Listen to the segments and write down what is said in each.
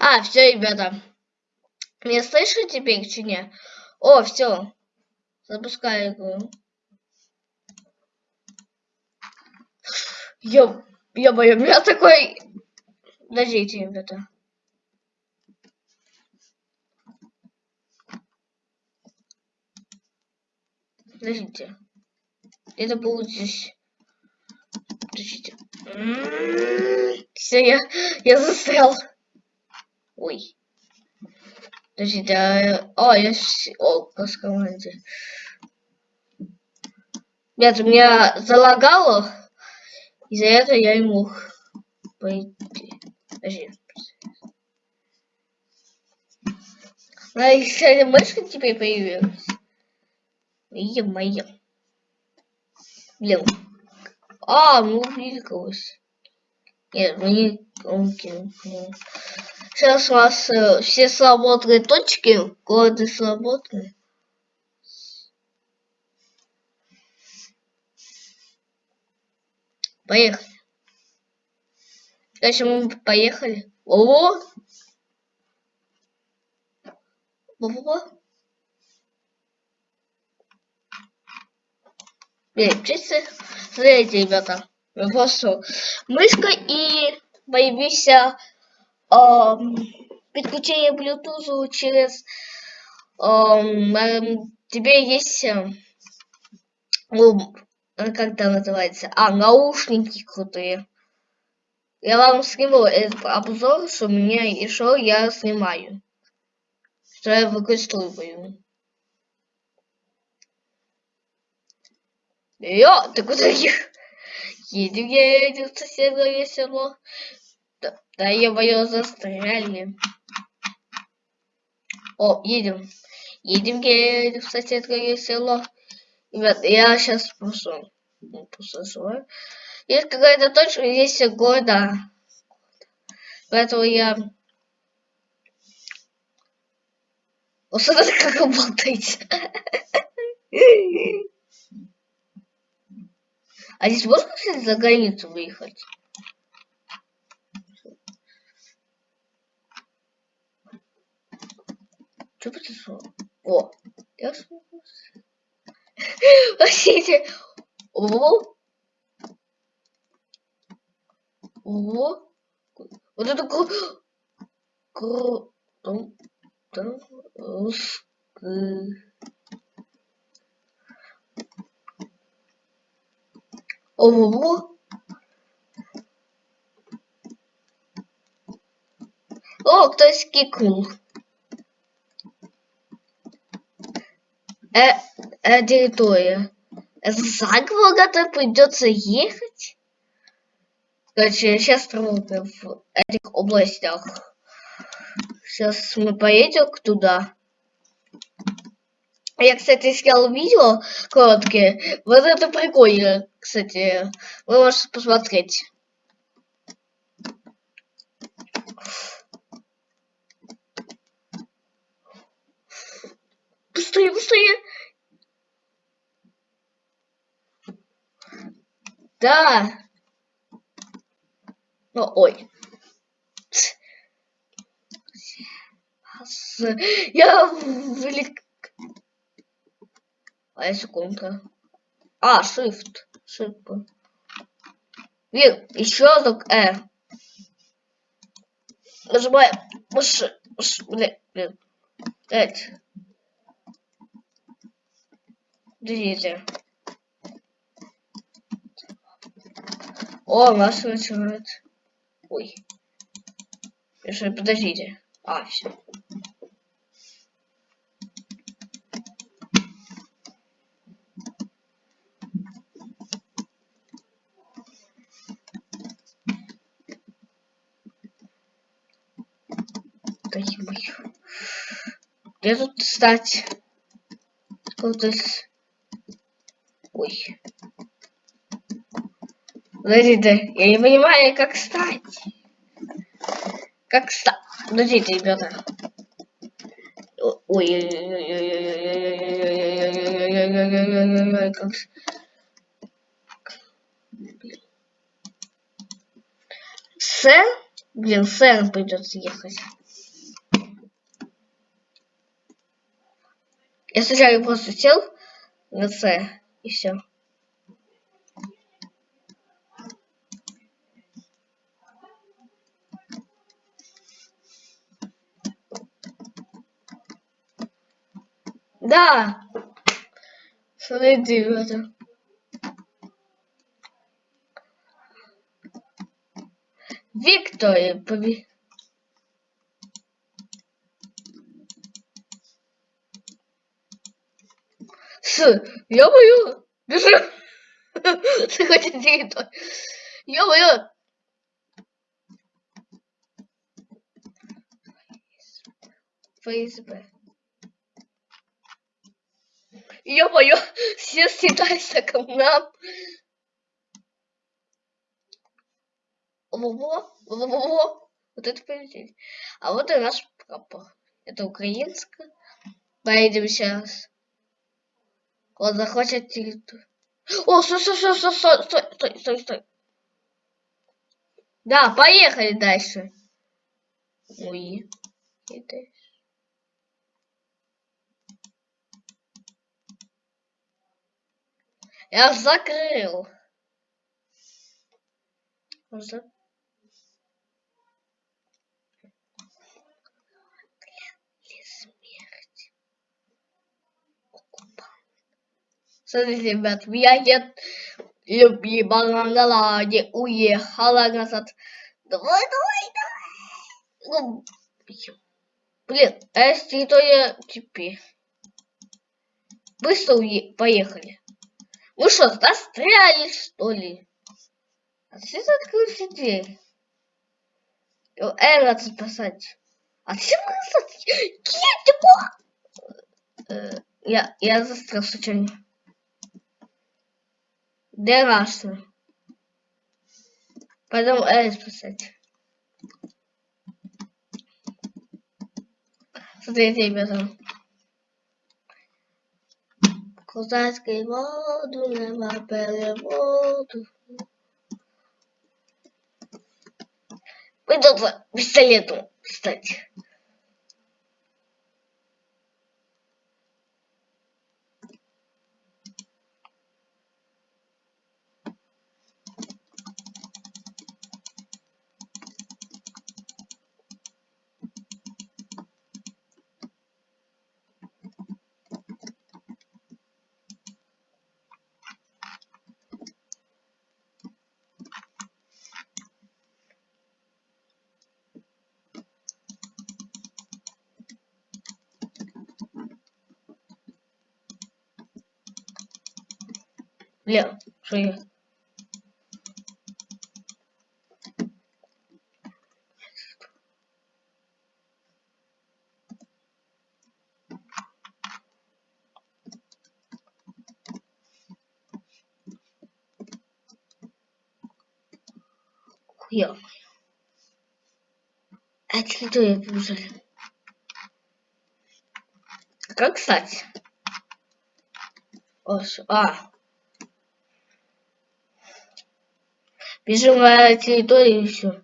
А, все, ребята. Меня слышно теперь, чи не? О, все. Запускаю игру. Ё, ё-моё, у меня такой... Подождите, ребята. Подождите. Это будет здесь. Подождите. Все, я, я застрял. Ой. Подождите, а... О, я... О, команде. Нет, у меня залагало. Из-за этого я не мог пойти. Подожди. А еще мышка теперь появилась. Е-мое. Блин. А, ну увеликалось. Нет, мы не... Окей, Сейчас у нас э, все свободные точки, города свободные. Поехали. Дальше мы поехали. О! Во-во-во. Блин, чисто, смотрите, ребята, просто мышка и эм, подключение Bluetooth через эм, эм, тебе есть э, ну, как это называется, а наушники крутые. Я вам сниму этот обзор, что мне еще я снимаю, что я выкручиваю. Йо, ты куда ехал? Едем, едем, соседнее село. Да, его застряли. О, едем. Едем, едем в соседнее село. Ребят, я сейчас просто, ну, просто свой. Есть какая-то точка, есть года. Поэтому я... Вот смотри, как работает. А здесь можно, кстати, за границу выехать? Что произошло? О, я Простите. О. О. Вот это кру... Кру... Там... Там... Ого. О, кто-то скикнул. Э, э, территория. За городом придется ехать? Короче, сейчас работаем в этих областях. Сейчас мы поедем туда. Я, кстати, снял видео короткие. Вот это прикольно, кстати. Вы можете посмотреть. Быстрее! Да. Ну, ой. Я велик... А секунда. А, shift. Shift. Вир, еще разок Э. Нажимаем. Блин, блин. Пять. Подождите. О, нас начинает. Ой. Подождите. А, все. Где тут стать? Куда-то... Ой. Подождите, я не понимаю, как стать. Как стать? Подождите, ребята. Ой, как... Сэр? Блин, сэр придется ехать. Я сначала просто сел на сэр и все. Да! Смотрите, это. Виктор победил. С, ё-моё, бежим. Ты хочешь территорию. Ё-моё. ФСБ. Ё-моё, все съедаются к нам. Во-во, во-во, вот это полетели. А вот и наш прапор. Это украинская. Поедем сейчас. Он захватит территорию. О, стой, стой, стой, стой, стой, стой, стой. Да, поехали дальше. Ой. И. Я закрыл. За... Смотрите, ребят, я нет любимого на ладе уехала назад. Давай, давай, давай. Ну, блин, а если то я теперь? Быстро уе поехали. Вы что, застряли, что ли? А ты открылся дверь? Эра спасать. А ты э, Я, я застрял случайно. Denastro. Perdão, é isso, sete. Só tentei pensar. Cosas queimado, leva pele morto. Cuidado, pistoleto, instante. левшие. Хуя. А что я пужали? Как стать? Ос, а. Бежим на территорию и все.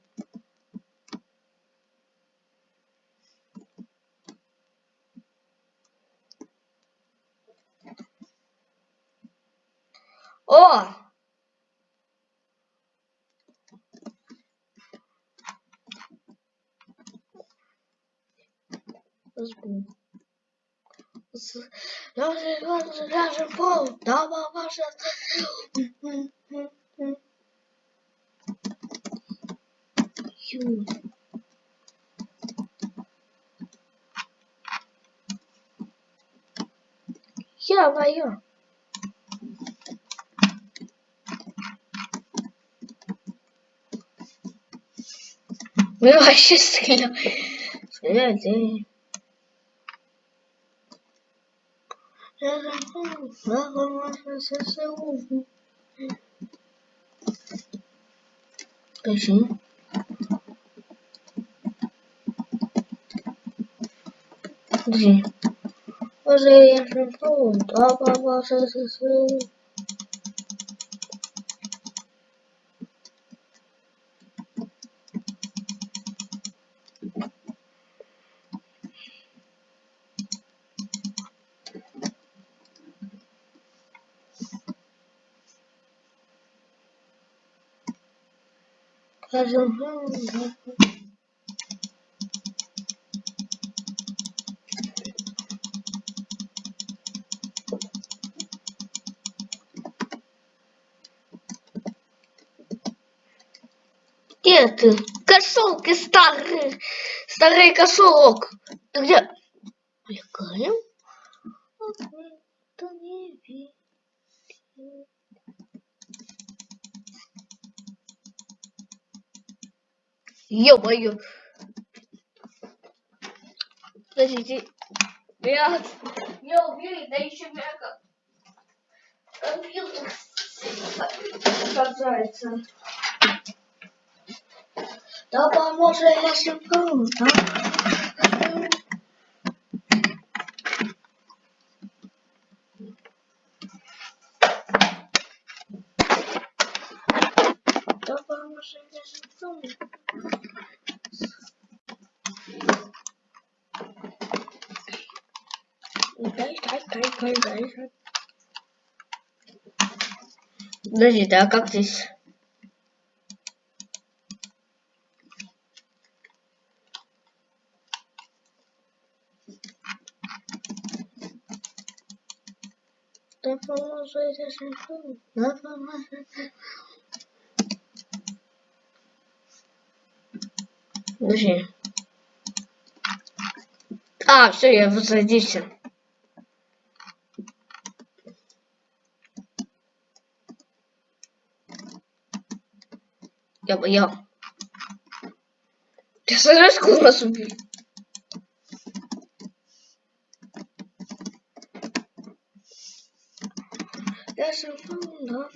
вообще сильно. Скажи. Подожди. Уже я шампунь, да, папа, сейчас Где ты? Кошелки старый, старый кошелок. Ты где? Мелькаем? Это не видит. Ё-моё. Подождите. Я, я убью, да еще меня компьютер отказывается. Да поможет я симптому, Подожди, да как здесь? Да поможет я симптому. Да поможет. Подожди. А, все, я возродился. Я боял. Ты знаешь, сколько нас убили? Я живу, но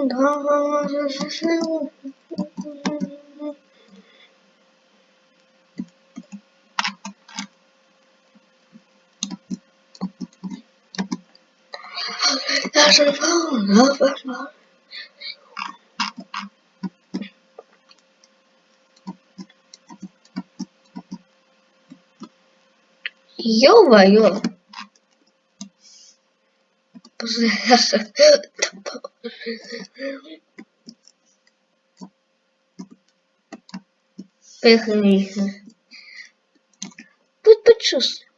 поможет Подождите. Здесь дверь у тебя открывается, да? Поворот для живу, Я живу, но поможет. Ё-моё! Поехали. Будь почувствуй.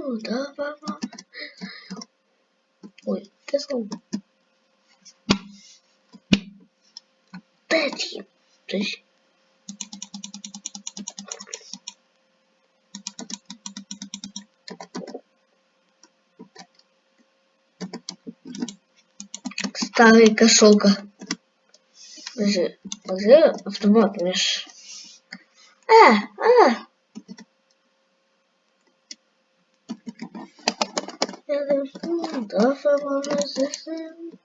Живу, да, мама. Ой, ты сказал. Пять. То есть... Старый кошелка. Подожди, где автомат, Миш? А, а! Я дошел до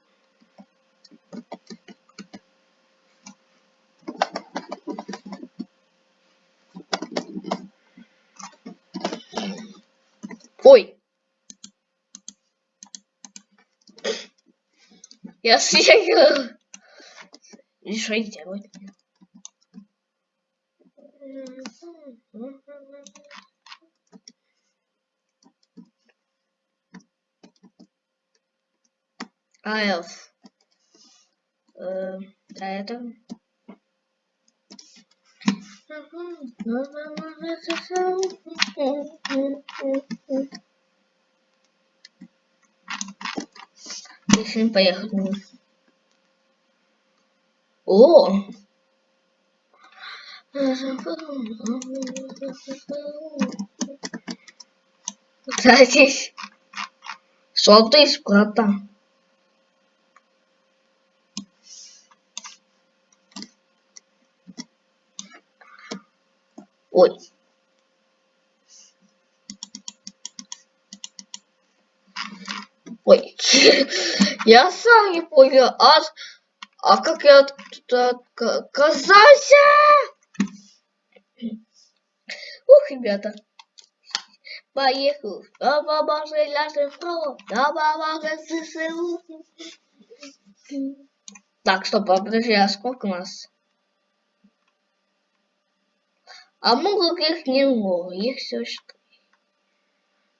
Ой. Я. И что делать? Айлс. Э, а это? Решим поехать. О! Кстати, что ты братан? Ой. Ой. я сам не понял. А, а как я тут оказался? Ух, ребята. Поехал. Да помогай нашим школам. Да помогай ССУ. Так, стоп, подожди, а сколько у нас? А много их не много, их все что.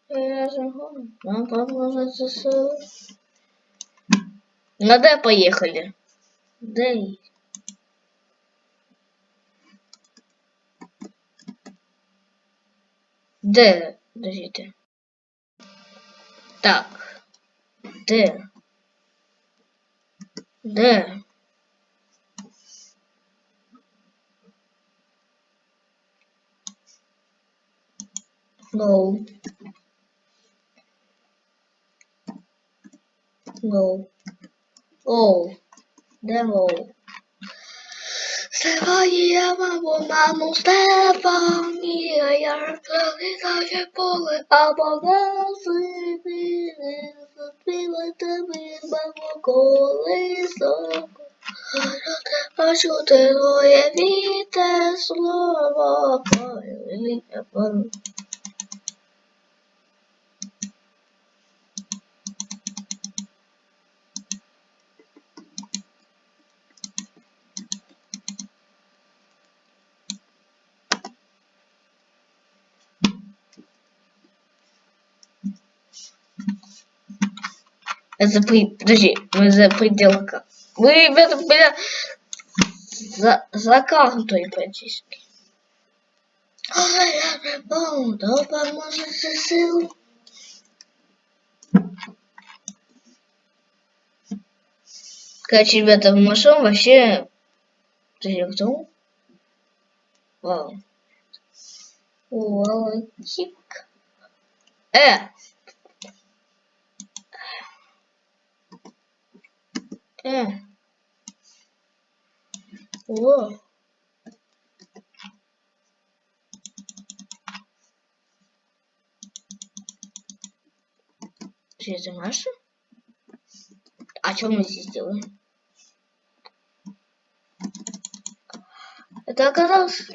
Нам поможет ЗСУ. Ну да, поехали. Да. Д. Подождите. Так. Д. Д. No. No. Oh. Devil. Стефанія, мамо, мамо, Стефанія, я розповідаю поле, а богази заспіва тебе, мамо, колесо. А що ти твоє віте слово, поле, за при... Подожди, мы за пределка. Вы, ребята, бля, за, за картой практически. Короче, ребята, в машин вообще... Подожди, кто? Вау. Вау. Э! Э. О. Что это наша? А что мы здесь делаем? Это оказалось...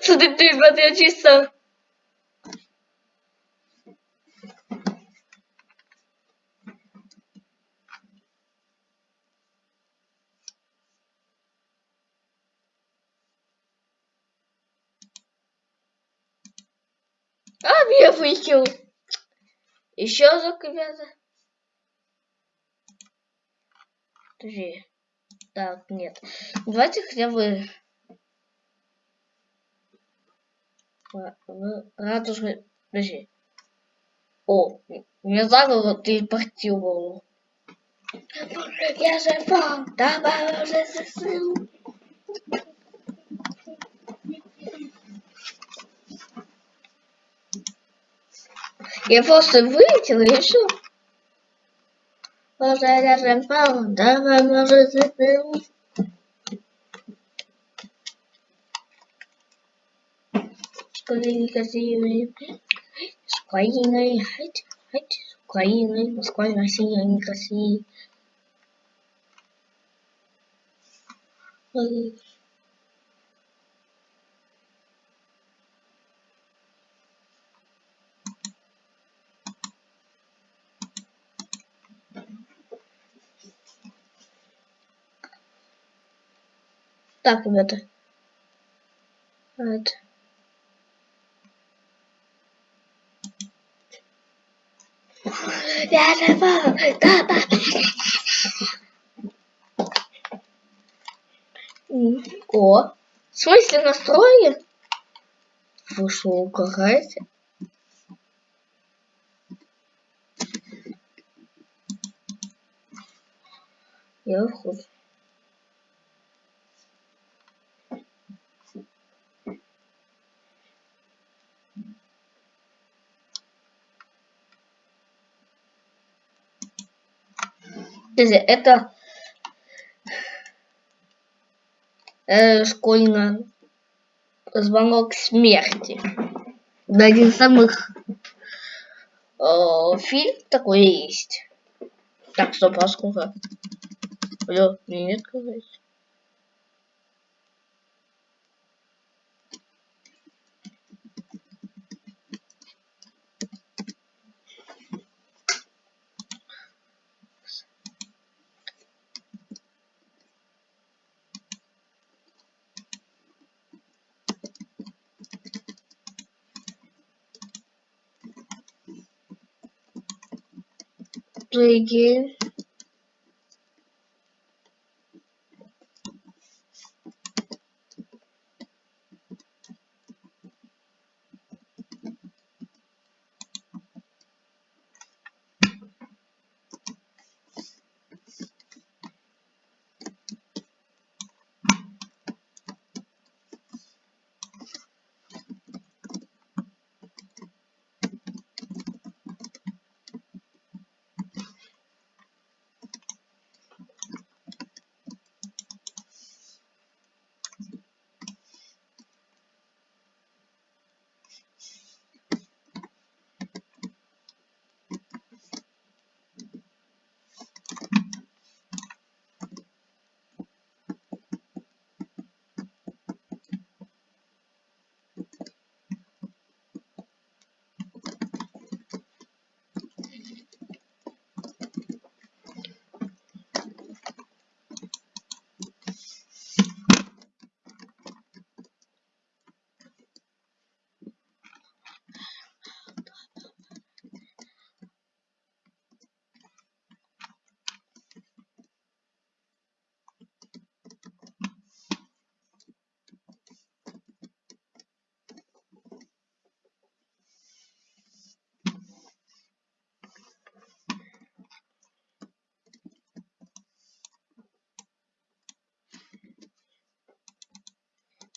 Смотри, ребята, я чисто... А, меня выкинул. Еще разок, ребята. Подожди. Так, нет. Давайте хотя бы в радужной... Подожди. О, меня заговор телепортировал. Я же вам, давай уже засыл. Я просто вылетел и все. Боже, я же вам, давай уже засыл. Украиной, Россией, с Украиной, с Украиной, Москва, Россия, не России. Так, ребята. Beautiful. О, в смысле настроен? Вы что, угораете? Я ухожу. Это э, школьная звонок смерти. Да, один из самых э, фильм такой есть. Так, стоп, а сколько? Алло, мне не открывается. Reggae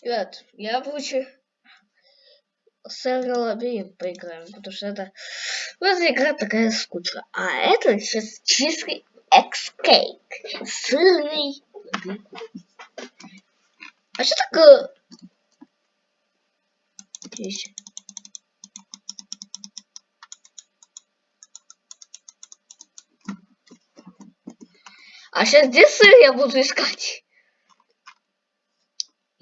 Ребят, я лучше с лабиринт поиграем, потому что это просто игра такая скучная. А это сейчас чистый экскейк. Сырный. А что такое? Здесь. А сейчас где сыр я буду искать?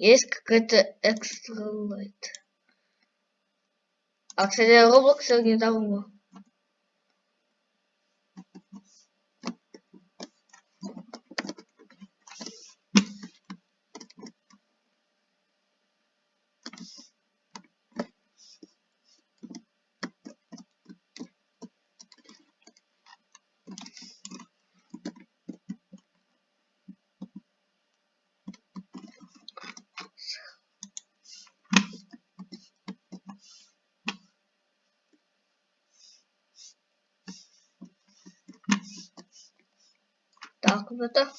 Есть какая-то экстра лайт. А, кстати, Roblox недавно. Так, это.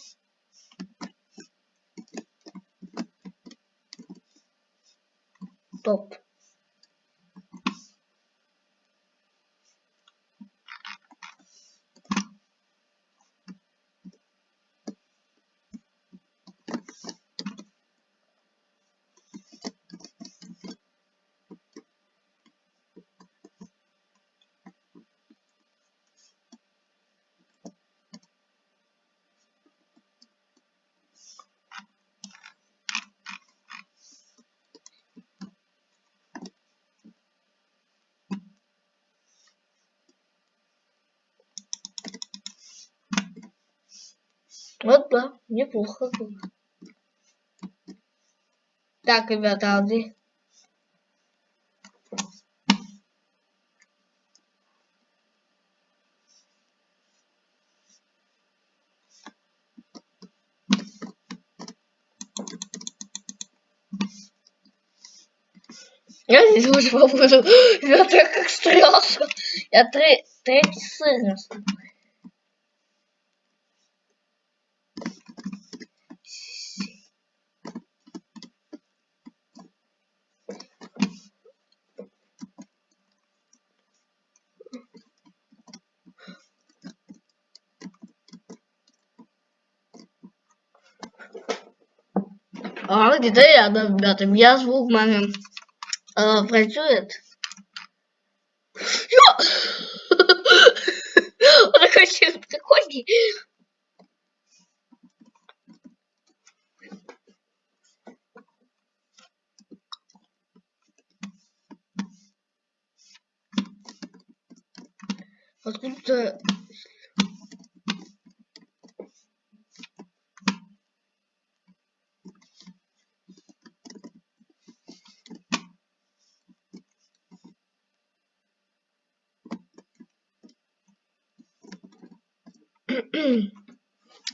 Топ. Вот да, неплохо. Так, ребята, Алди. Я здесь уже побуду. Ребята, как страшно. Я третий сын Где-то рядом, ребята. Я звук маме э, працюет. Я... Он хочет приходить. Откуда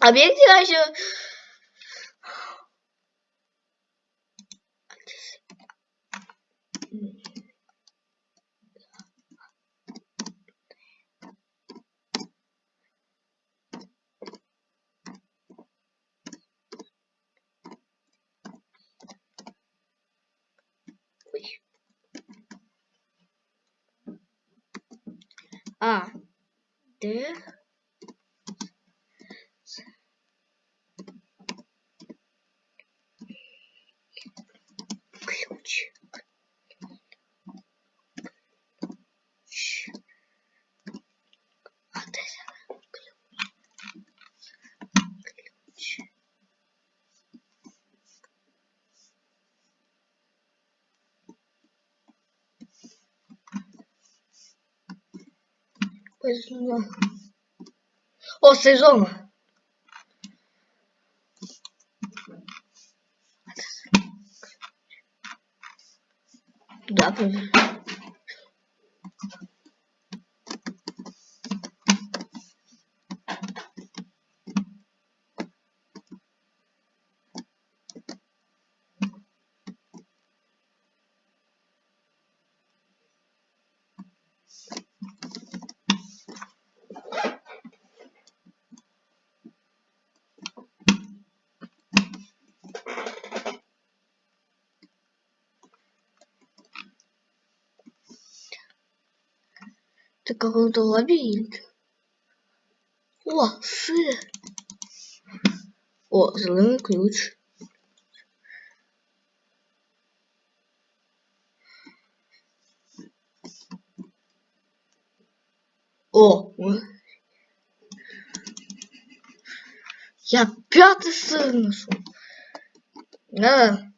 Объект еще... А, Д, ключ. Ключ. А, Д, ключ. Поезжу. О, сезон. Да, поезжу. Это какой-то лабиринт. О, сыр. О, зеленый ключ. О, я пятый сыр нашел. Да.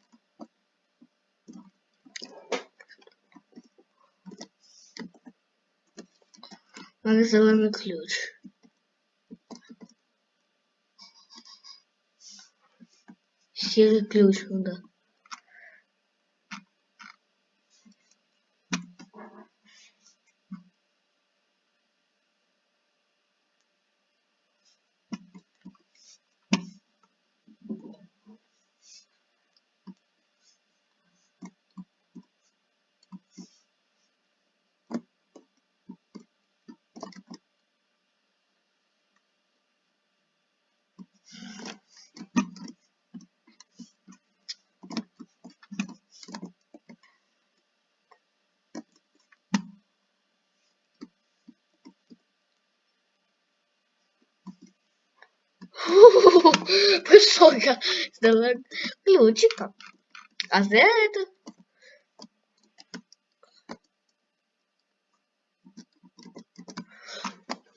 Зеленый ключ. Серый ключ, ну да. Высоко. Давай ключика. А за это?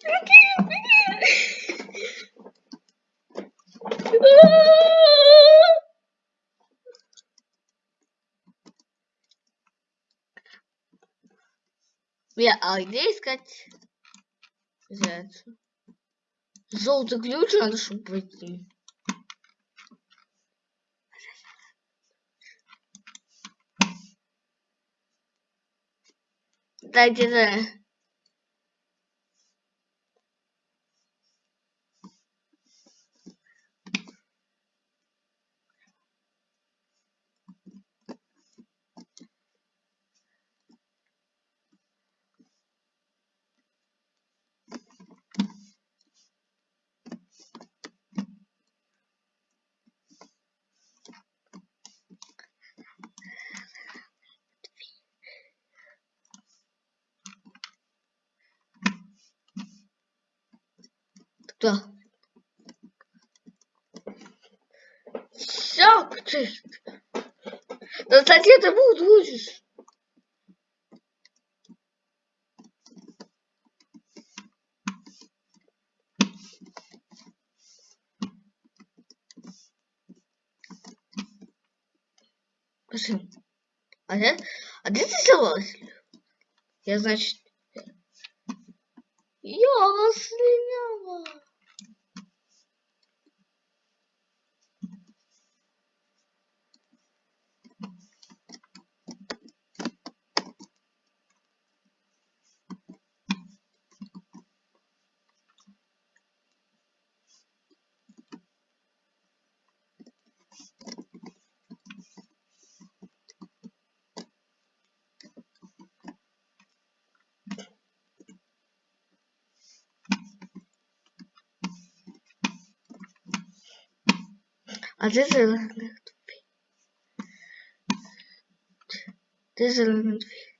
Я, а где искать? Зайцу. Желтый ключ надо, чтобы пройти. Да, где-то. Кто? Все, чисто. Да кстати, ты будешь. Пошли. Где, а где ты взялась? Я, значит... Я слиняла. А ты зеленый тупик. Ты зеленый тупик.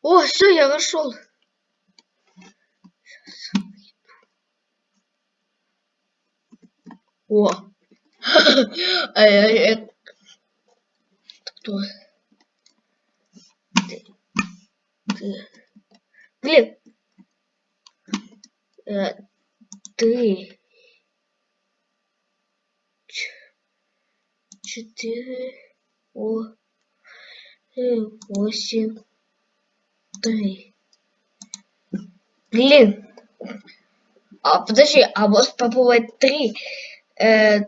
О, все, я вошел. О. А я, я... Кто? Ты. Ты. Блин. Э, ты. четыре, восемь, три. Блин. А, подожди, а может попробовать три? Э,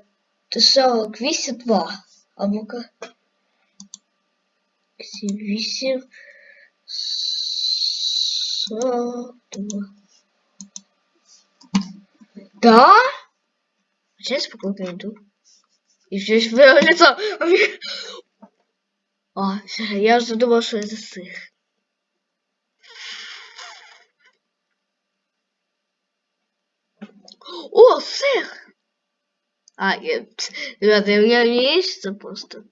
сорок восемь, два. А ну-ка. Восемь, сорок два. Да? Сейчас попробуем иду. И было лицо. А, я уже думал, что это сыр. О, сыр! А, нет. Ребята, у меня есть просто.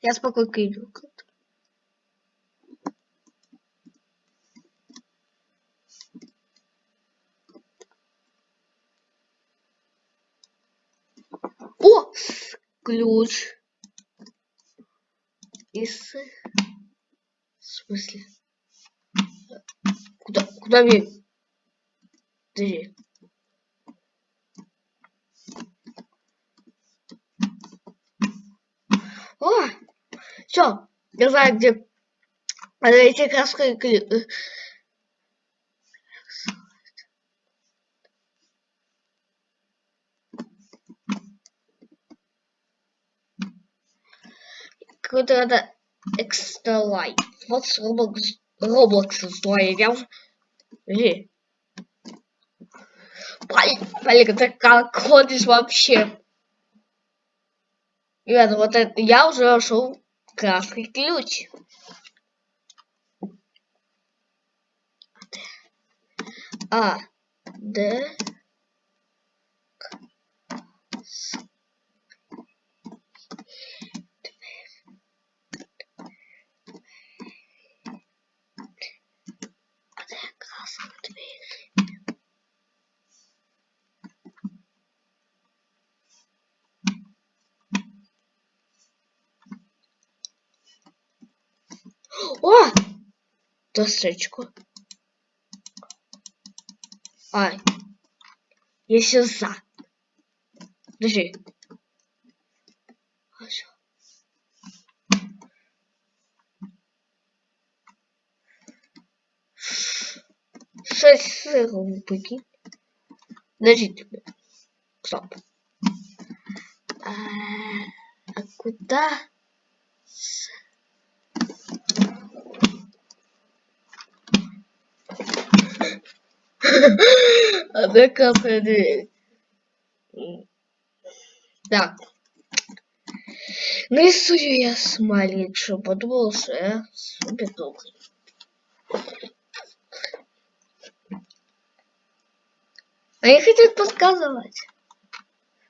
Я спокойно иду. О! Ключ. Из... В смысле? Куда, куда мне? Подожди. О! Все, я знаю, где эти краски какой-то это экстра лайт. Вот с Roblox, Roblox уже... Подожди. Блин, ты как ходишь вообще? Ребята, вот это я уже нашел красный ключ. А, Д! Досочку. Ай. Если за. Подожди. Хорошо. Шесть сыров, прикинь. Подождите. Стоп. А, а куда? Она капает дверь. Так. Нарисую я смайлик, что подумал, что я супер добрый. Они хотят подсказывать.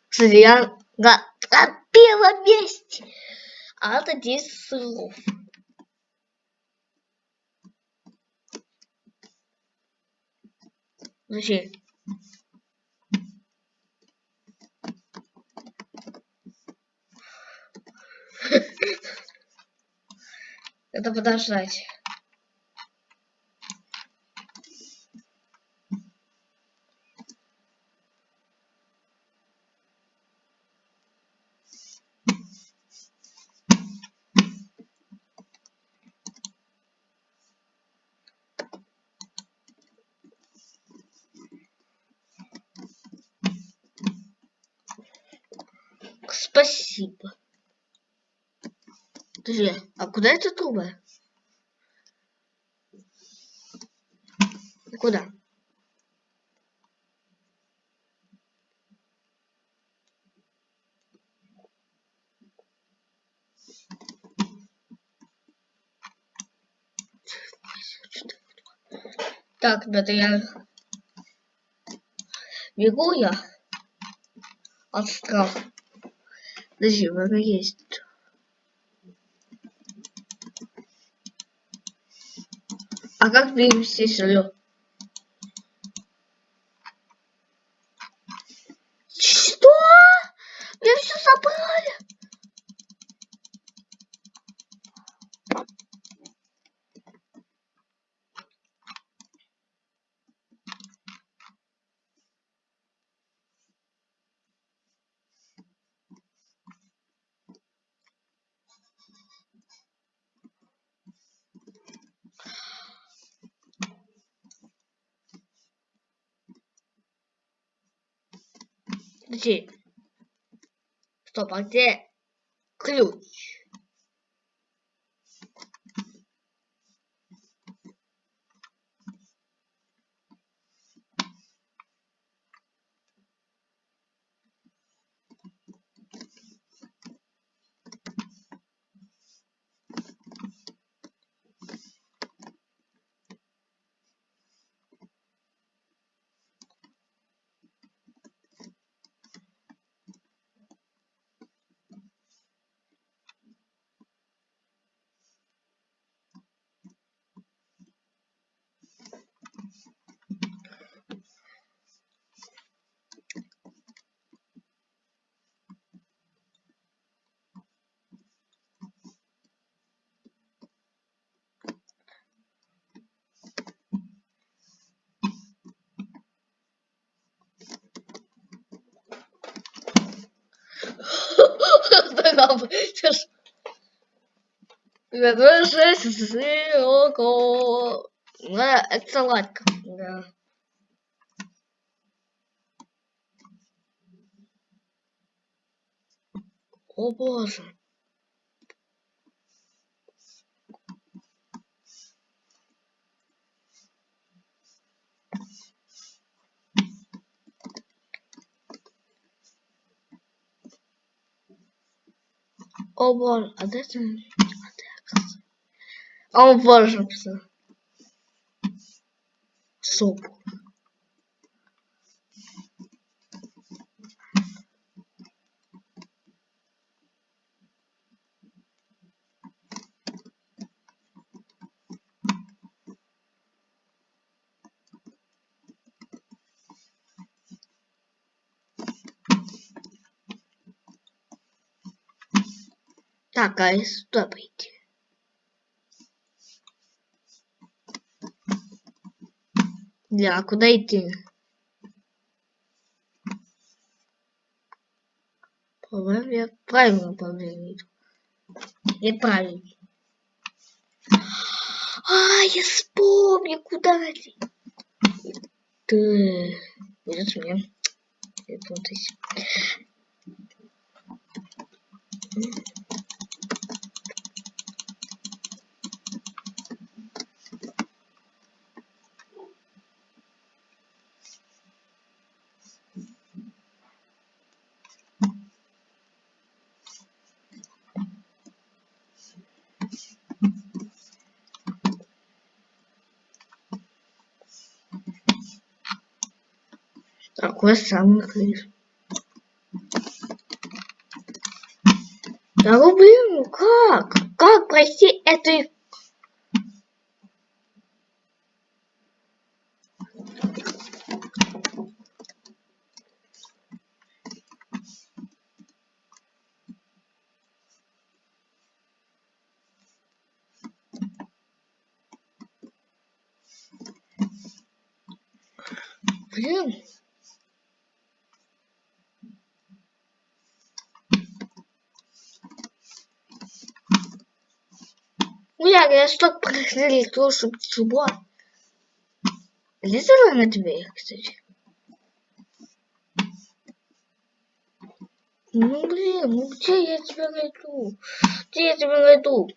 Кстати, я на, на первом месте. А это 10 слов. Подожди. Это подождать. Спасибо. Подожди, а куда эта труба? Куда? Так, ребята, я бегу я от страха. Подожди, врага есть. А как перевести алло? Что? Мне все забрали. Подожди. Стоп, а где ключ? Ребята, шесть ссылку. Да, это салатка. Да. О боже. О боже, а дайте мне. О боже, все. Соп. Так, а сюда пойти? А куда идти? По-моему, я правильно направление иду. Я правильно. А, я вспомнил, куда идти. Ты... Будет мне. Это вот самый крыс? Да блин, ну как? Как пройти эту Блин. Я, я что прохрели, чтобы чего? Лизала на дверь, кстати. Ну блин, ну где я тебя найду? Где я тебя найду?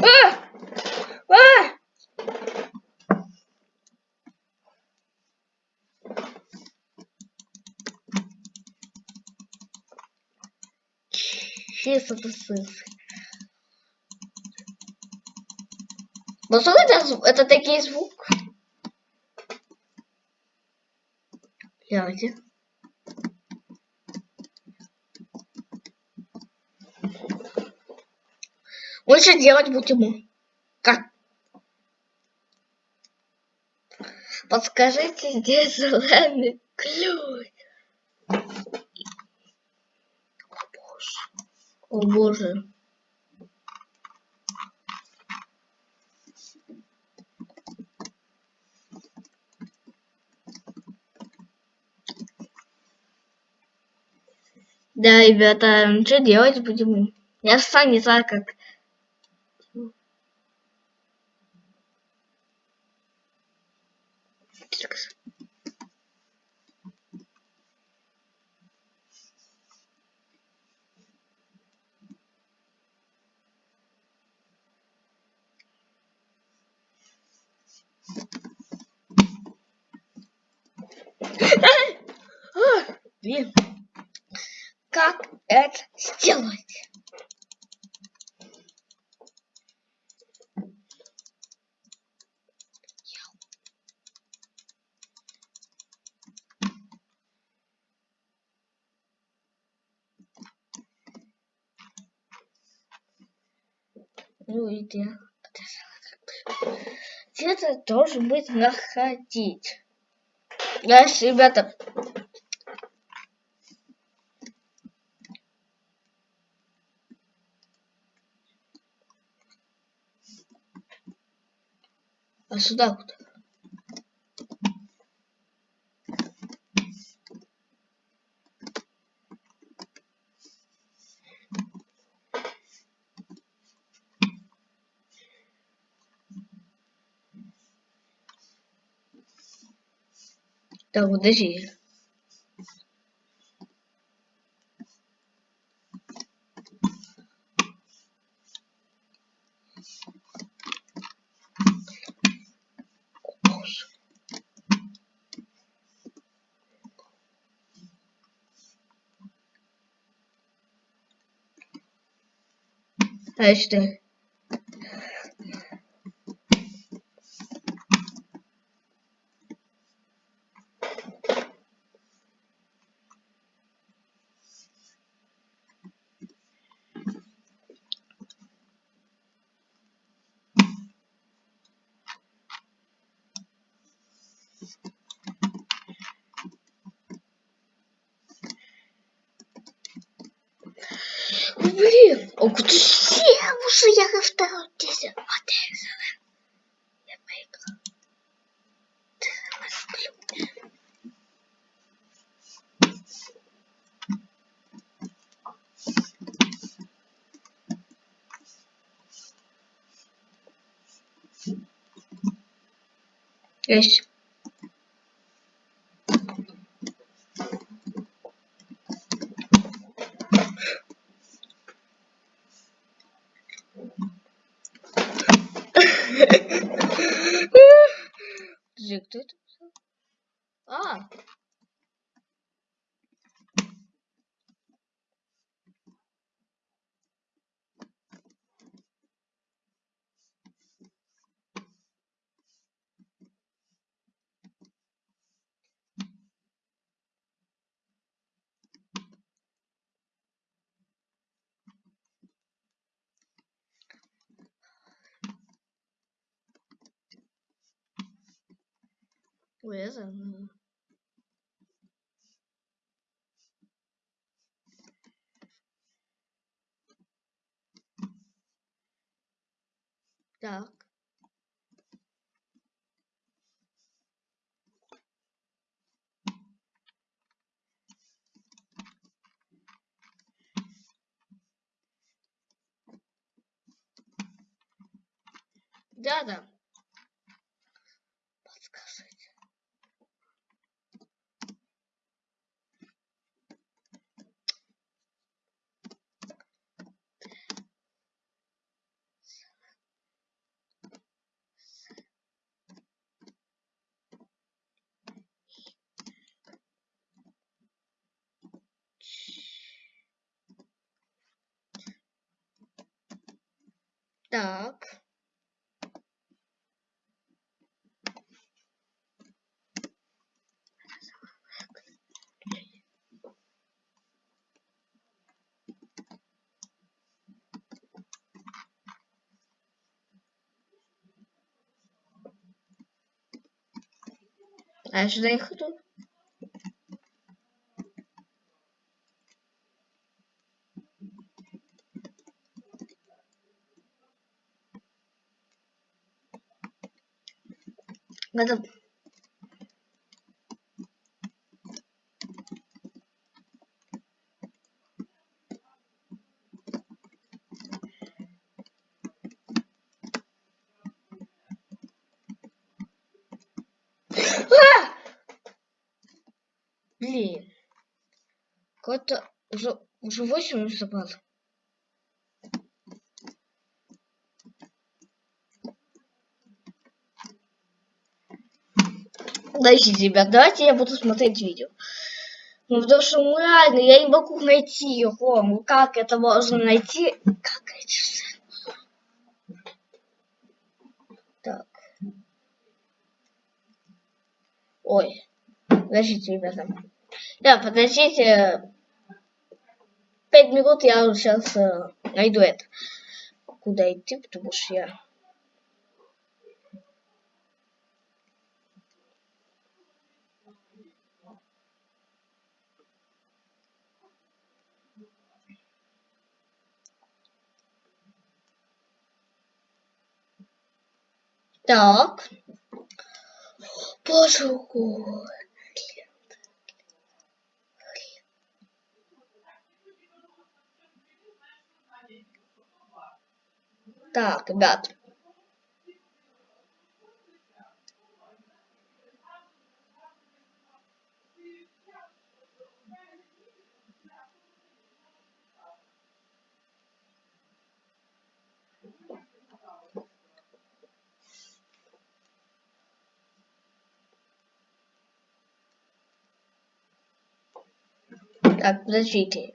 А! А! Чисто тусуется. Ну, что это, это такие звук? Гляньте. Лучше делать будем. Как? Подскажите, где зеленый ключ? О боже. О боже. Да, ребята, что делать будем? Я сам не знаю, как. Блин как это сделать. Ну и где? Где-то должен быть находить. Дальше, ребята, А сюда куда? Так, подожди. А что? Блин, о, куда уже я на втором десять модель Я поиграл. Есть. Подожди, кто это писал? А! Это... ну. Так. Да, да. Подскажите. Так. А я Блин. Какой-то уже, уже 8 забрал. Подождите, ребят, давайте я буду смотреть видео. Ну, потому что ну, реально, я не могу найти его. Ну, как это можно найти? Как это? Так. Ой. Подождите, ребята. Да, подождите. Пять минут я сейчас э, найду это. Куда идти, потому что я... Так. Боже Так, ребят. Так, подождите.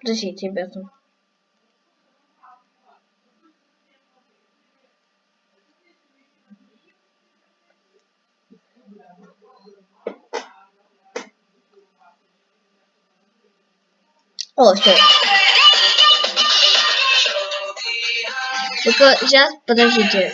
Подождите, ребята. О, все. Только сейчас, подождите.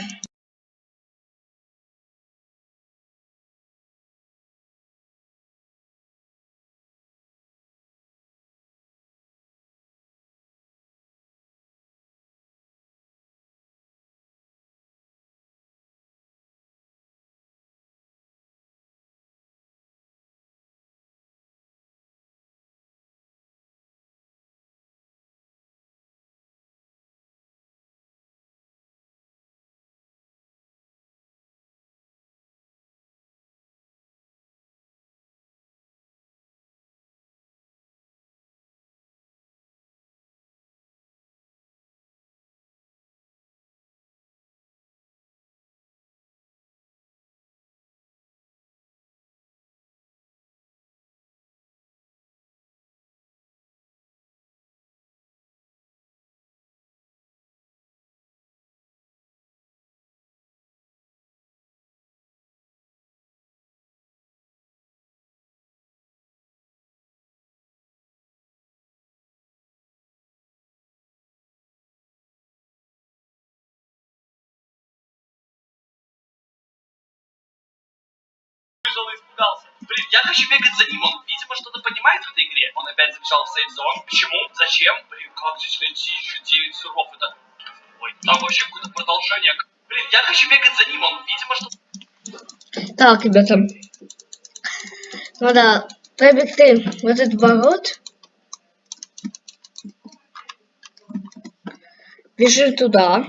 Испугался. Блин, я хочу бегать за ним, он, видимо, что-то понимает в этой игре. Он опять забежал в сейф-зон. Почему? Зачем? Блин, как здесь найти еще 9 сыров? Это... Ой, там вообще какое-то продолжение. Блин, я хочу бегать за ним, он, видимо, что... Так, ребята. Надо пробегти в этот ворот. Бежи туда.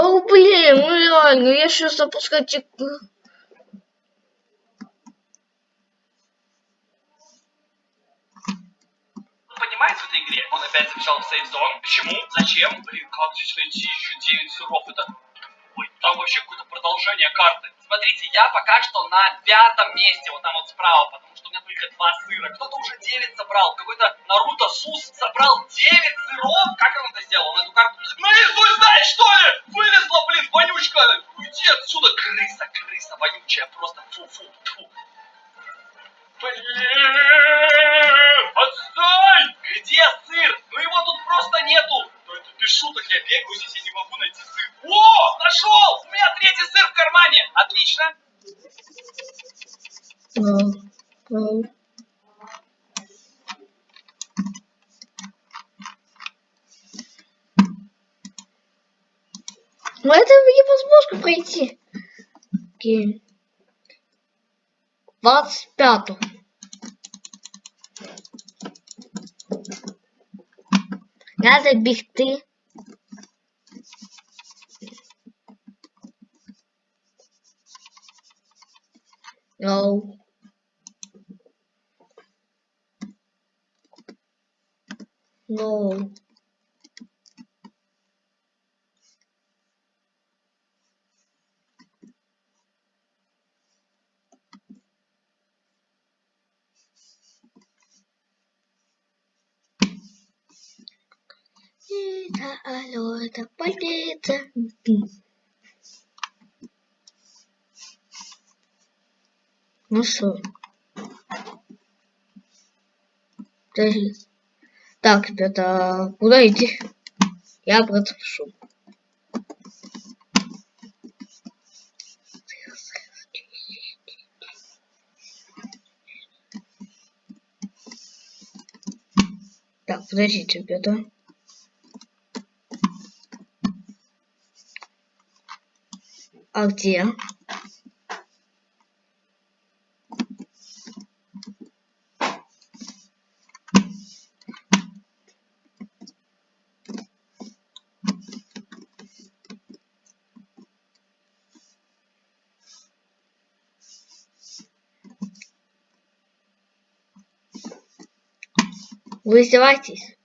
Да блин, ну реально, я сейчас запускать игру. понимает в этой игре? Он опять забежал в сейф-зон. Почему? Зачем? Блин, как здесь найти еще 9 сыров? Это... Ой, там вообще какое-то продолжение карты. Смотрите, я пока что на пятом месте, вот там вот справа, потому что у меня только два сыра. Кто-то уже 9 собрал. Какой-то Наруто Сус собрал 9 сыров. Как он это сделал? Он эту карту... Нарисуй, знаешь, что ли? Вылезла, блин, вонючка. Уйди отсюда, крыса, крыса вонючая. Просто фу-фу, фу. Блин, отстой! Где сыр? Ну его тут просто нету. Ну это без шуток, я бегаю здесь, я не могу найти сыр. О, нашел! У меня третий сыр в кармане. Отлично. Но это невозможно пройти. Окей. 25. Надо бігти. No. No. Это алло, это полиция. Ну что? Подожди. Так, ребята, куда идти? Я пишу. Так, подождите, ребята. А где? Вы издеваетесь?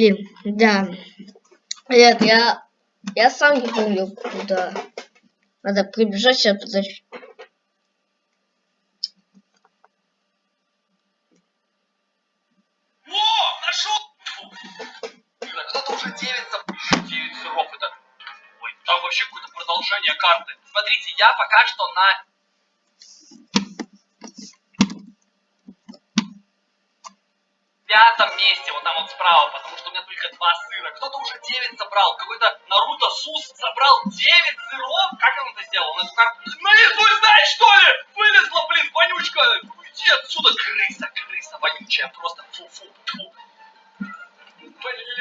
Блин, да. Нет, я, я сам не помню, куда. Надо прибежать сейчас, подожди. О, нашел! Блин, кто-то уже 9 забыл. 9 сыров это... Ой, там вообще какое-то продолжение карты. Смотрите, я пока что на пятом месте, вот там вот справа, потому что только два сыра. Кто-то уже 9 собрал, какой-то Наруто Сус собрал 9 сыров. Как он это сделал? Он эту карту... Наизусть знаешь, что ли? Вылезла, блин, вонючка. Уйди отсюда, крыса, крыса вонючая, просто фу-фу, фу. Блин,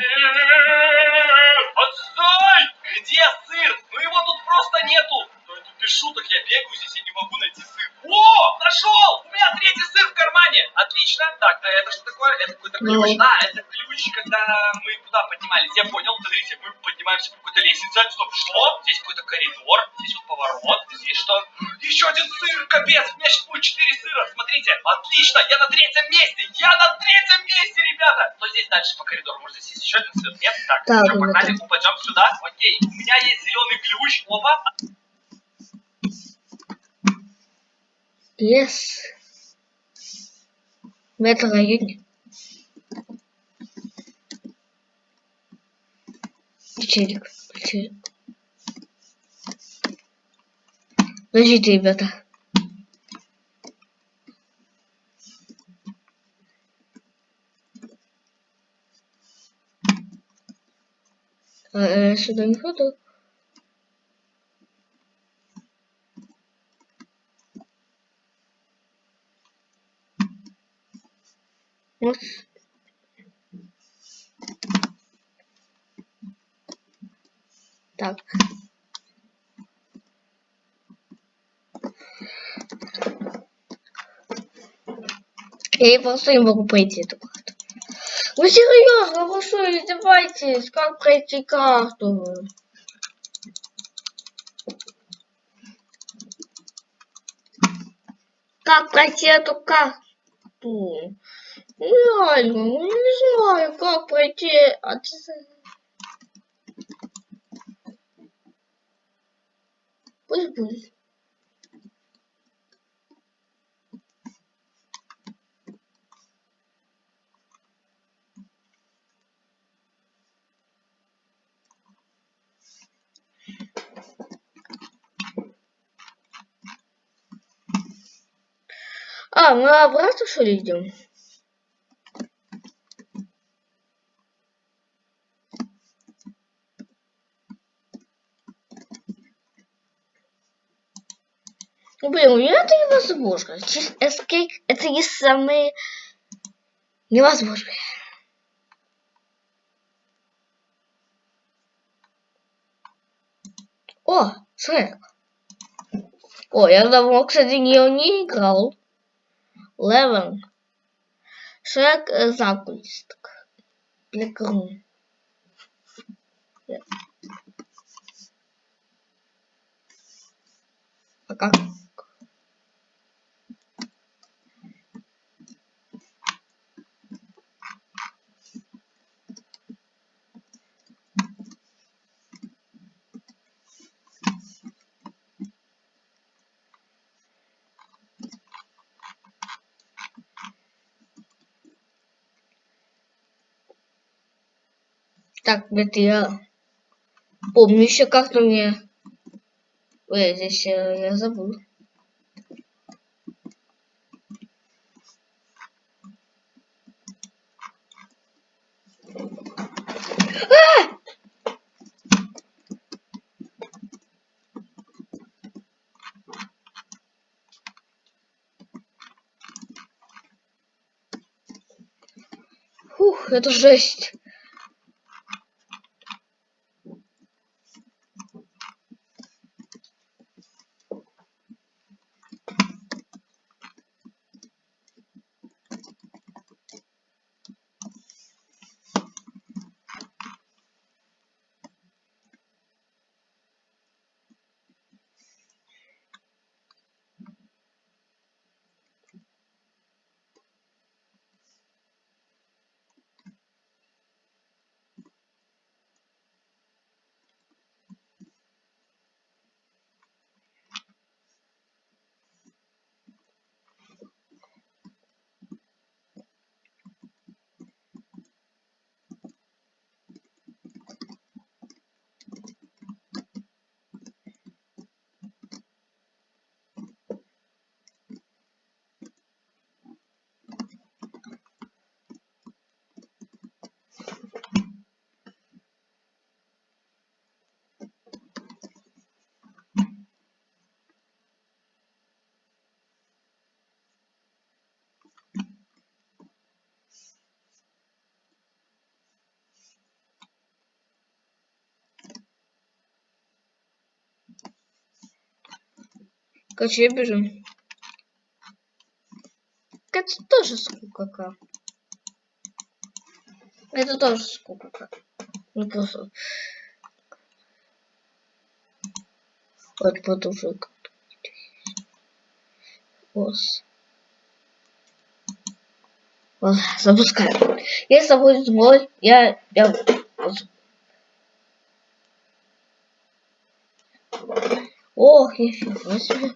отстой! Где сыр? Ну его тут просто нету. Ну это без шуток, я бегаю здесь, я не могу найти сыр. О, нашел! У меня третий сыр в кармане. Отлично. Так, а это что такое? Это какой-то Ну. ключ. А, это ключ, когда мы куда поднимались. Я понял, смотрите, мы поднимаемся по какой-то лестнице. Стоп, что? Здесь какой-то коридор, здесь вот поворот, здесь что? Еще один сыр, капец, у меня сейчас будет 4 сыра. Смотрите, отлично, я на третьем месте. Я на третьем месте, ребята. Что здесь дальше по коридору? Может, здесь есть еще один сыр? Нет? Так, Так, что, погнали, упадем сюда. Окей, у меня есть зеленый ключ. Опа. Лес. В этом районе. Челик. Челик. Подождите, ребята. А, э, сюда не ходу. Вот. Так. Я просто не могу пройти эту карту. Ну серьезно, вы что, издеваетесь? Как пройти карту? Как пройти эту карту? Реально, ну не знаю, как пройти от... Пусть будет. А, мы обратно что ли идем? Ну, блин, у меня это невозможно. Escape это не самые невозможные. О, Шрек. О, я давно, кстати, не, не играл. Левен. Шрек э, закулисток. Плекрун. А Так, это я помню еще как-то мне... Ой, здесь э, я забыл. Фух, это жесть. Короче, бежим. Это тоже скука. -ка. Это тоже скука. -ка. Ну просто. Вот потуже. Ос. Ладно, запускаем. Если будет сбой, я, я Ох, нифига себе.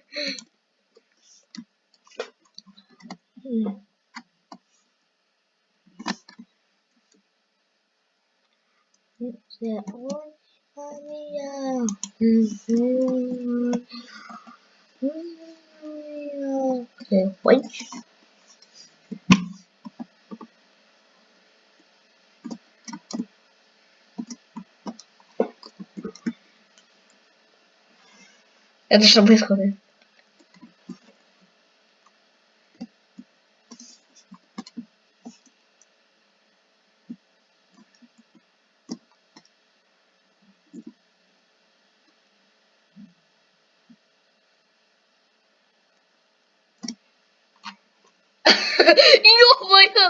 Это что происходит? Ё-моё!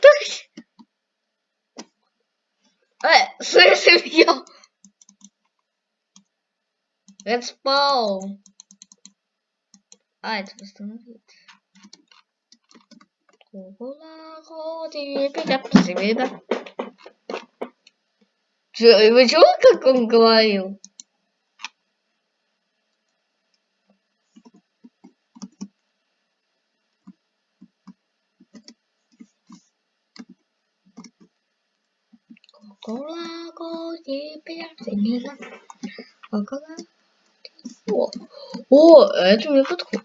Так. Э, слышим я. Редспаун. А, это восстановит. Кула, ходи, пиля, Чё, Вы чего, как он говорил? Кола, ходи, пиля, О, о, это мне подходит.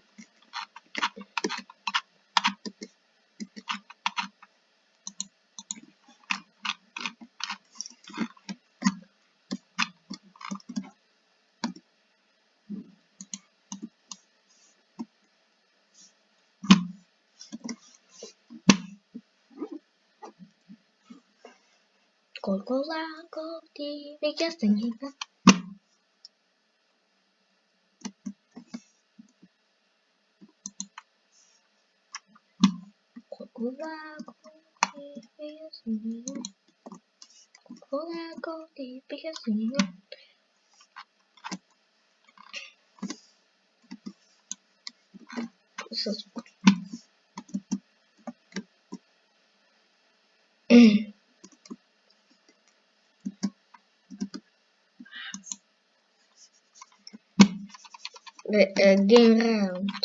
TV キャストにいます。ここは、ここ TV キャスティンま。ここは、ここキャストにいま。そうそう。うん。Round. Я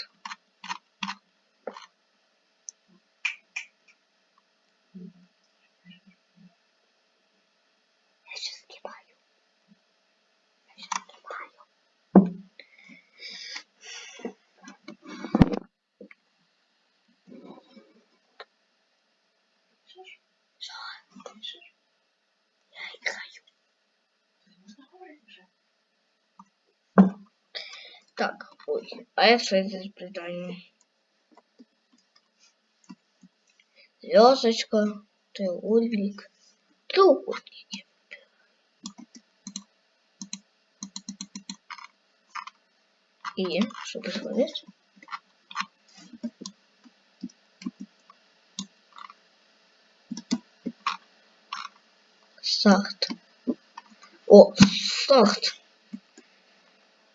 F6 изобретание. Звездочка, треугольник, треугольники. И что происходит? Старт. О, старт.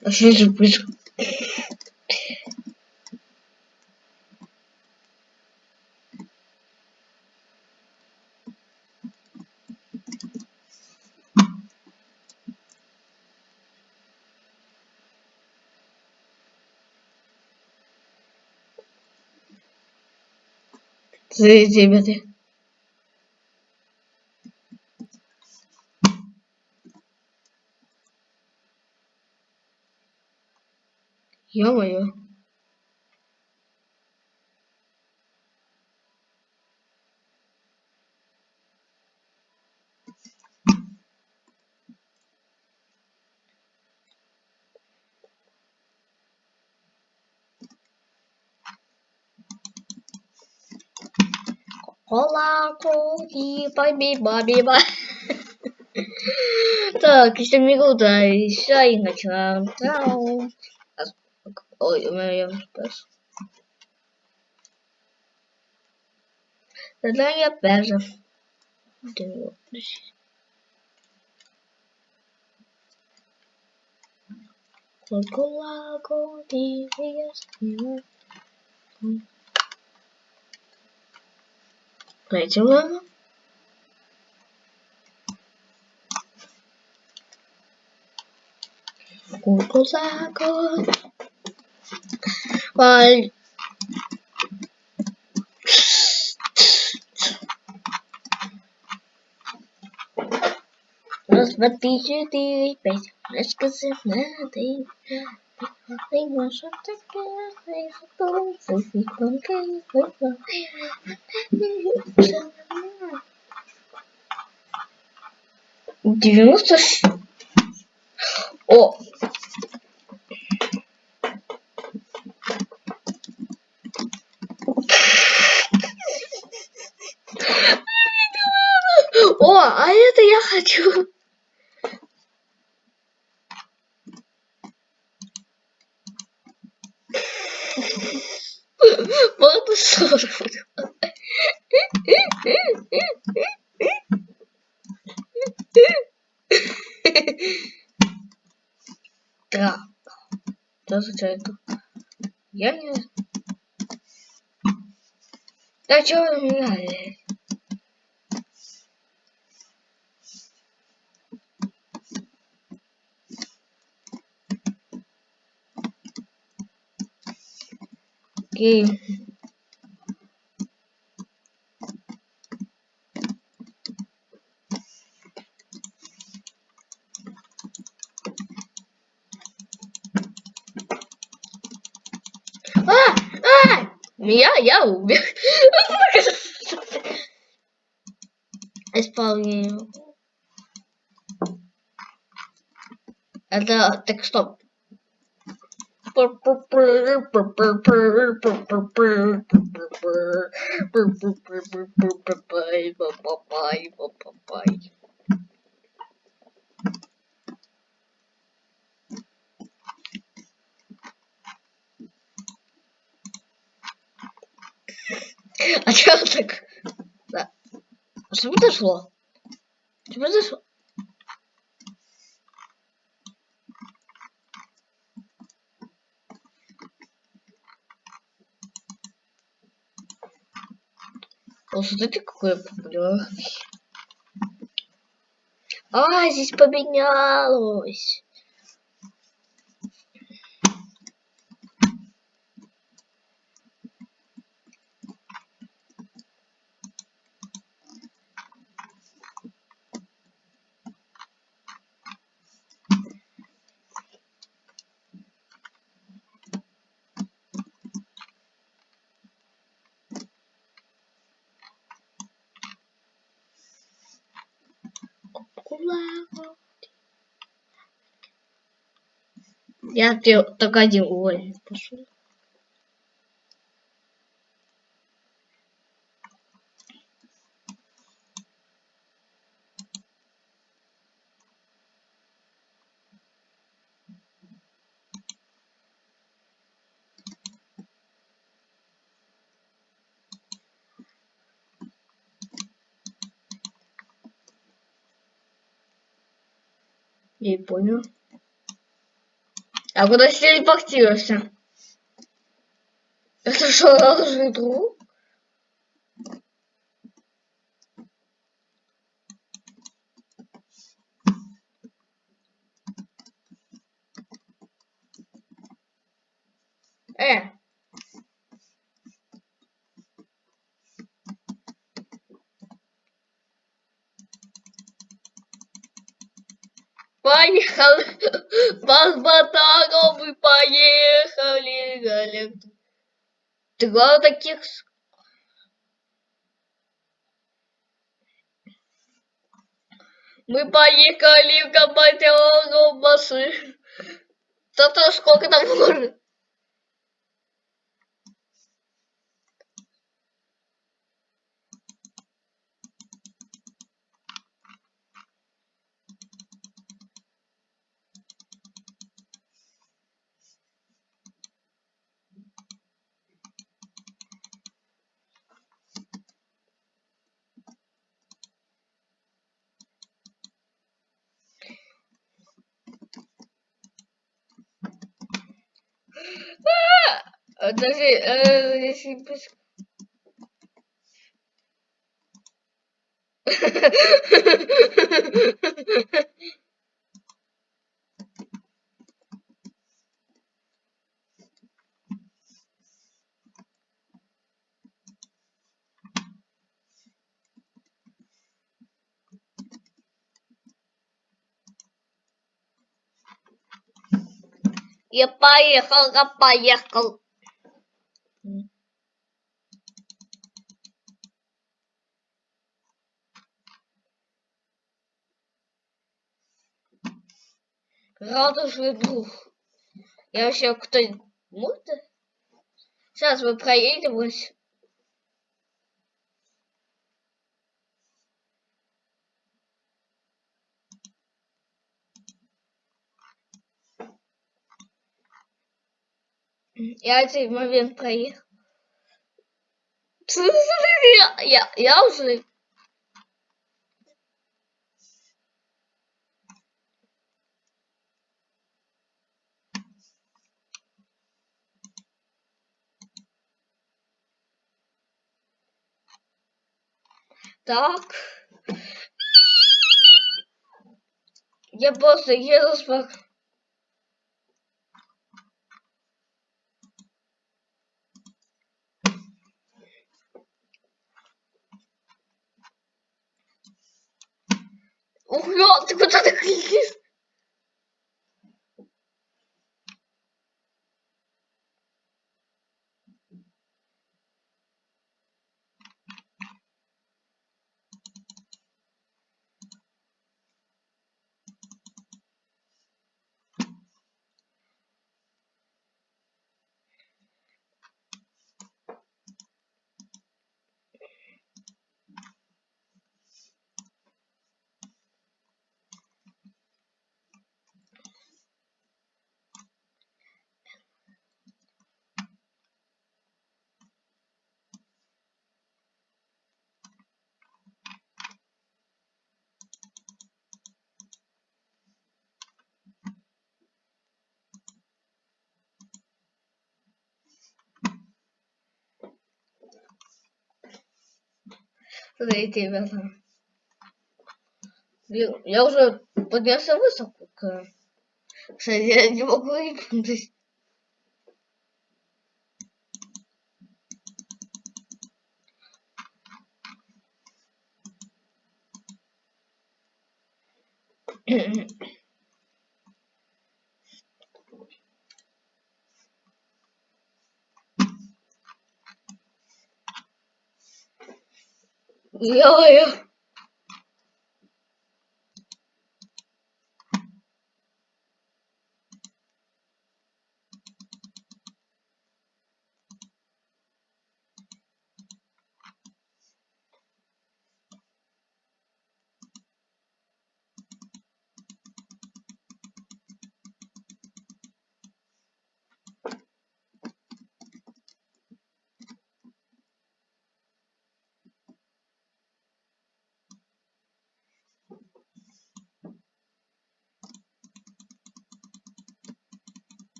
Вообще же же происходит? Смотрите, ребята. Ё-моё. Кола, баби, баби, ба. Так, еще минута, еще и начинаем. Ой, у меня я спас. Задание пляжа. Кулако, Третья лава. Кулако. Валь. Раз, два, три, четыре, пять. Расскажи на ты. Ты можешь Девяносто... О! О, а это я хочу. Можно сорвать. Так. Что за это? Я не знаю. Да чего вы меня? Окей. А! А! Меня я убил. Исполнение. Это так стоп. А чё так? Да. Что произошло? Что произошло? О, смотрите, какой популярный. А, здесь поменялось. Я тебе только один уровень. Я не понял. А куда телепортировался? Это что, должен друг? Э. Поехали. По батагам мы поехали. Галя. Два таких... Мы поехали в компанию машин. То-то сколько там может? Даже э, если Я поехал, я поехал. Радужный друг. Я вообще кто может? Сейчас мы проедем. вот. Я этот момент проехал. Я, я уже так. Я просто еду спок... Ух, ё, ты куда ты кликаешь? Смотрите, ребята. Я, уже поднялся высоко. Кстати, я не могу Iya.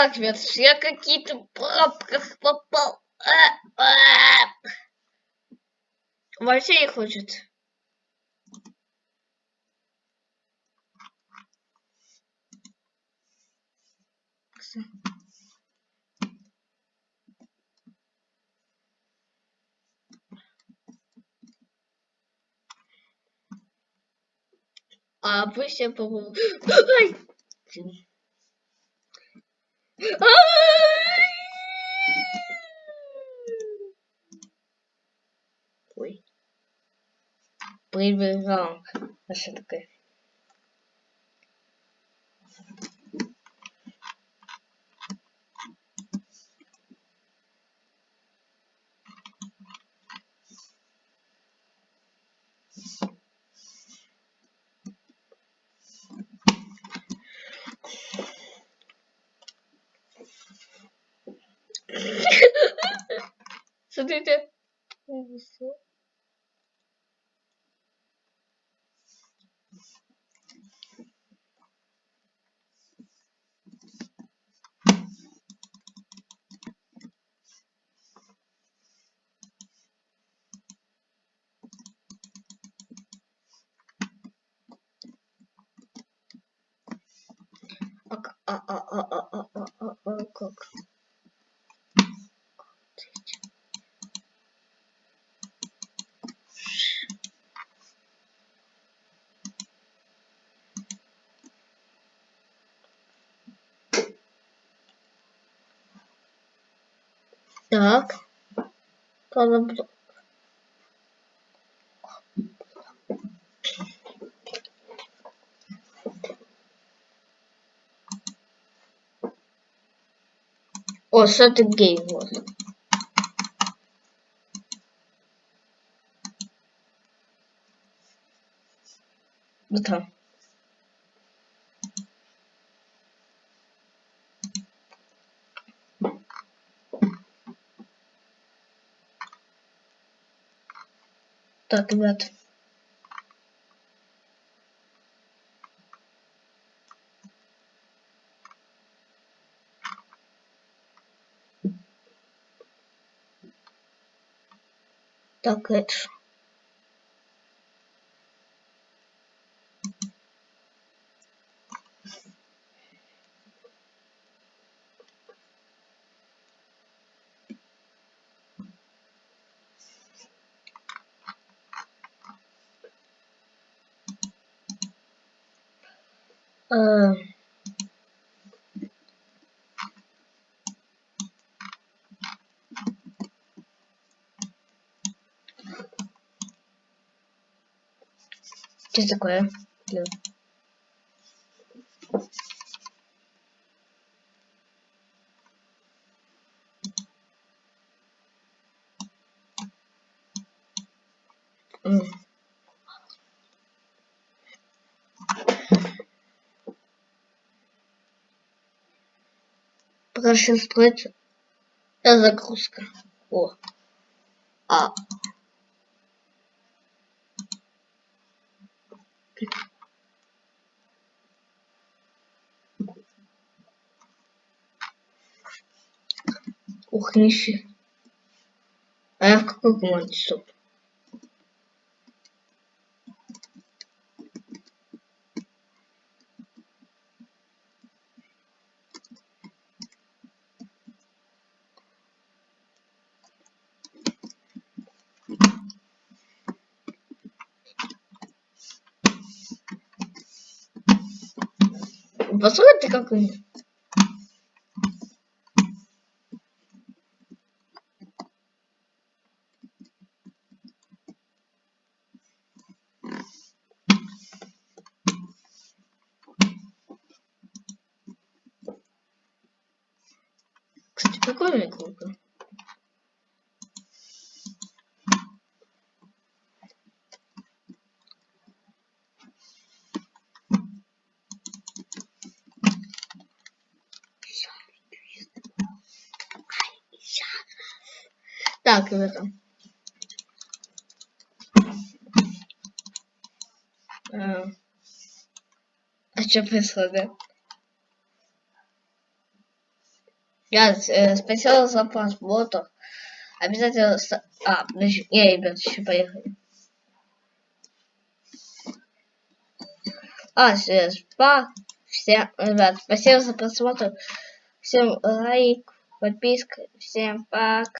Так, ребят, я какие-то пробках попал. А, а. Вообще не хочет. А вы все по-моему... Ай! Ой. Прибежал. А что такое? Смотрите. А, а, а, а, а, а, а, а, а, как? for the or oh, game was вот. Так, это Um, just a clear. Что строится загрузка. О. А. Ух, нифига. А я в какой команде, стоп? Как он. Кстати, прикольная круто. Так, ребята. А, а что происходит? Я э, спасибо за просмотр. Обязательно... А, подожди. Не, ребят, еще поехали. А, все, спа. Всем, ребят, спасибо за просмотр. Всем лайк, подписка. Всем пока.